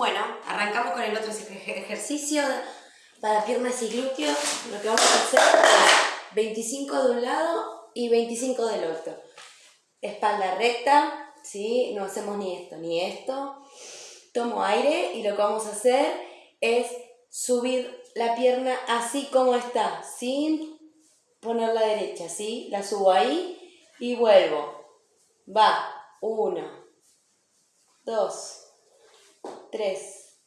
Bueno, arrancamos con el otro ejercicio para piernas y glúteos. Lo que vamos a hacer es 25 de un lado y 25 del otro. Espalda recta, ¿sí? No hacemos ni esto ni esto. Tomo aire y lo que vamos a hacer es subir la pierna así como está, sin poner la derecha, ¿sí? La subo ahí y vuelvo. Va, uno, dos, tres,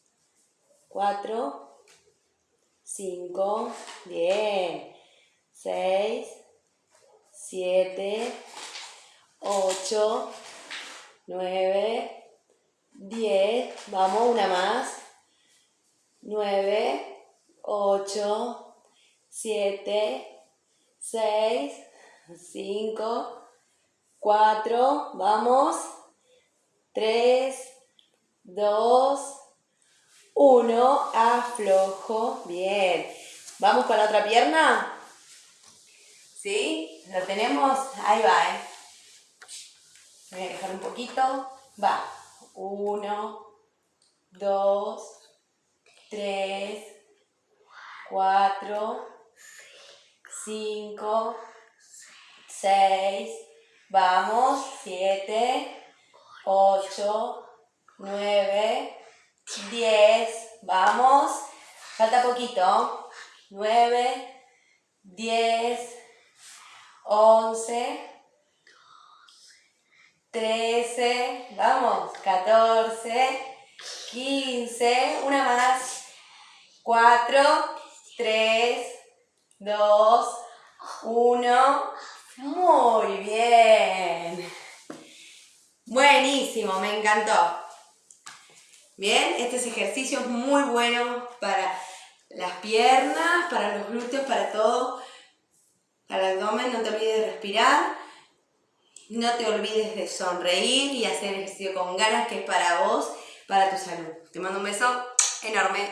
cuatro, cinco, bien, seis, siete, ocho, nueve, diez, vamos, una más, nueve, ocho, siete, seis, cinco, cuatro, vamos, tres, dos, uno, aflojo, bien. ¿Vamos con la otra pierna? ¿Sí? ¿Lo tenemos? Ahí va, ¿eh? Voy a dejar un poquito. Va. Uno, dos, tres, cuatro, cinco, seis, vamos, siete, ocho, 9, 10, vamos, falta poquito, 9, 10, 11, 13, vamos, 14, 15, una más, 4, 3, 2, 1, muy bien. Buenísimo, me encantó. Bien, este ejercicio es muy bueno para las piernas, para los glúteos, para todo. Para el abdomen, no te olvides de respirar. No te olvides de sonreír y hacer ejercicio con ganas, que es para vos, para tu salud. Te mando un beso enorme.